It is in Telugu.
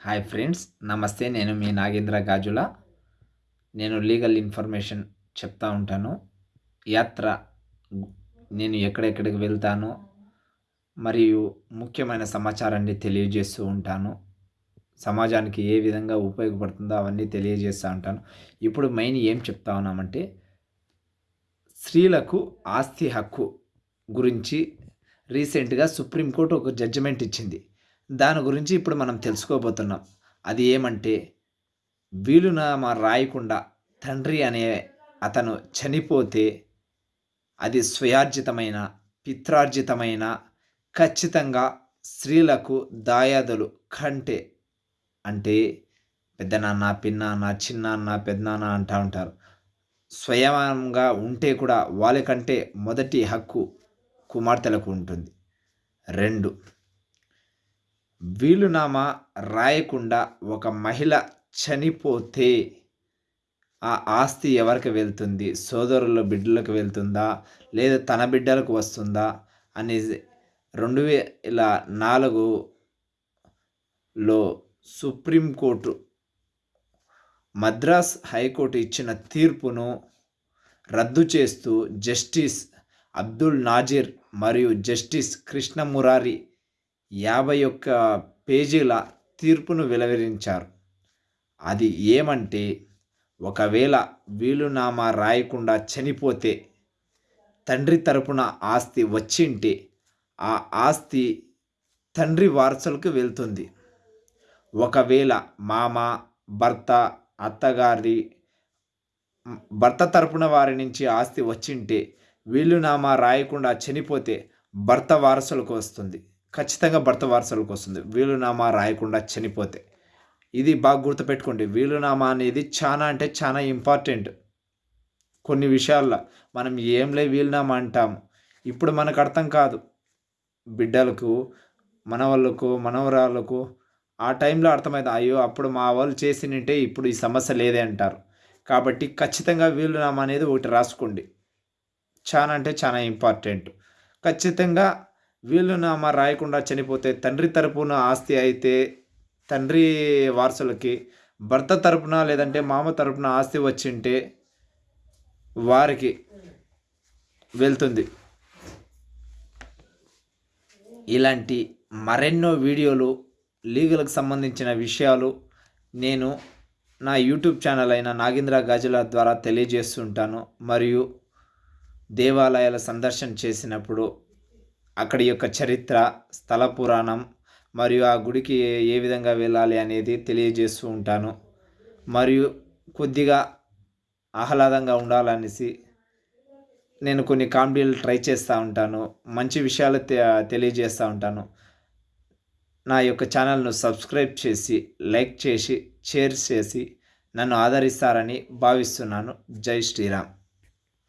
హాయ్ ఫ్రెండ్స్ నమస్తే నేను మీ నాగేంద్ర గాజుల. నేను లీగల్ ఇన్ఫర్మేషన్ చెప్తా ఉంటాను. యాత్ర నేను ఎక్కడెక్కడికి వెళ్తాను మరియు ముఖ్యమైన సమాచారాన్ని తెలియజేస్తూ ఉంటాను. సమాజానికి ఏ విధంగా ఉపయోగపడుతుందో అవన్నీ తెలియజేస్తూ ఉంటాను. ఇప్పుడు మెయిన్ ఏం చెప్తా ఉన్నామంటే స్త్రీలకు ఆస్తి హక్కు గురించి రీసెంట్గా సుప్రీంకోర్టు ఒక జడ్జిమెంట్ ఇచ్చింది. దాని గురించి ఇప్పుడు మనం తెలుసుకోబోతున్నాం. అది ఏమంటే వీలునామా రాయకుండా తండ్రి అనే అతను చనిపోతే అది స్వయార్జితమైన పిత్రార్జితమైన ఖచ్చితంగా స్త్రీలకు దాయాదులు కంటే అంటే పెద్దనాన్న పిన్నాన్న చిన్నాన్న పెద్దనాన్న అంటూ ఉంటారు. స్వయంగా ఉంటే కూడా వాళ్ళకంటే మొదటి హక్కు కుమార్తెలకు ఉంటుంది. రెండు వీలునామా రాయకుండా ఒక మహిళ చనిపోతే ఆ ఆస్తి ఎవరికి వెళ్తుంది? సోదరుల బిడ్డలకు వెళ్తుందా? లేదా తన బిడ్డలకు వస్తుందా? అనేది రెండు వేల నాలుగులో సుప్రీంకోర్టు మద్రాస్ హైకోర్టు ఇచ్చిన తీర్పును రద్దు చేస్తూ జస్టిస్ అబ్దుల్ నాజీర్ మరియు జస్టిస్ కృష్ణమురారి యాభై ఒక్క పేజీల తీర్పును వెలువరించారు. అది ఏమంటే ఒకవేళ వీలునామా రాయకుండా చనిపోతే తండ్రి తరపున ఆస్తి వచ్చింటే ఆ ఆస్తి తండ్రి వారసులకు వెళ్తుంది. ఒకవేళ మామ భర్త అత్తగారి భర్త తరపున వారి నుంచి ఆస్తి వచ్చింటే వీలునామా రాయకుండా చనిపోతే భర్త వారసులకు వస్తుంది. ఖచ్చితంగా భర్త వారసులకు వస్తుంది. వీలునామా రాయకుండా చనిపోతే. ఇది బాగా గుర్తుపెట్టుకోండి. వీలునామా అనేది చాలా అంటే చాలా ఇంపార్టెంట్. కొన్ని విషయాల్లో మనం ఏంలే వీలునామా అంటాము? ఇప్పుడు మనకు అర్థం కాదు. బిడ్డలకు మనవాళ్ళకు మనవరాళ్ళకు ఆ టైంలో అర్థమైంది. అయ్యో అప్పుడు మా వాళ్ళు చేసినంటే ఇప్పుడు ఈ సమస్య లేదే అంటారు. కాబట్టి ఖచ్చితంగా వీలునామా అనేది ఒకటి రాసుకోండి. చాలా అంటే చాలా ఇంపార్టెంట్. ఖచ్చితంగా వీలునామా రాయకుండా చనిపోతే తండ్రి తరపున ఆస్తి అయితే తండ్రి వారసులకి భర్త తరపున లేదంటే మామ తరపున ఆస్తి వచ్చింటే వారికి వెళ్తుంది. ఇలాంటి మరెన్నో వీడియోలు లీగల్కి సంబంధించిన విషయాలు నేను నా యూట్యూబ్ ఛానల్ అయిన నాగేంద్ర గాజుల ద్వారా తెలియజేస్తుంటాను. మరియు దేవాలయాల సందర్శన చేసినప్పుడు అక్కడి యొక్క చరిత్ర స్థల పురాణం మరియు ఆ గుడికి ఏ విధంగా వెళ్ళాలి అనేది తెలియజేస్తూ ఉంటాను. మరియు కొద్దిగా ఆహ్లాదంగా ఉండాలనేసి నేను కొన్ని కామెడీలు ట్రై చేస్తూ ఉంటాను. మంచి విషయాలు తెలియజేస్తూ ఉంటాను. నా యొక్క ఛానల్ను సబ్స్క్రైబ్ చేసి లైక్ చేసి షేర్ చేసి నన్ను ఆదరిస్తారని భావిస్తున్నాను. జై శ్రీరామ్.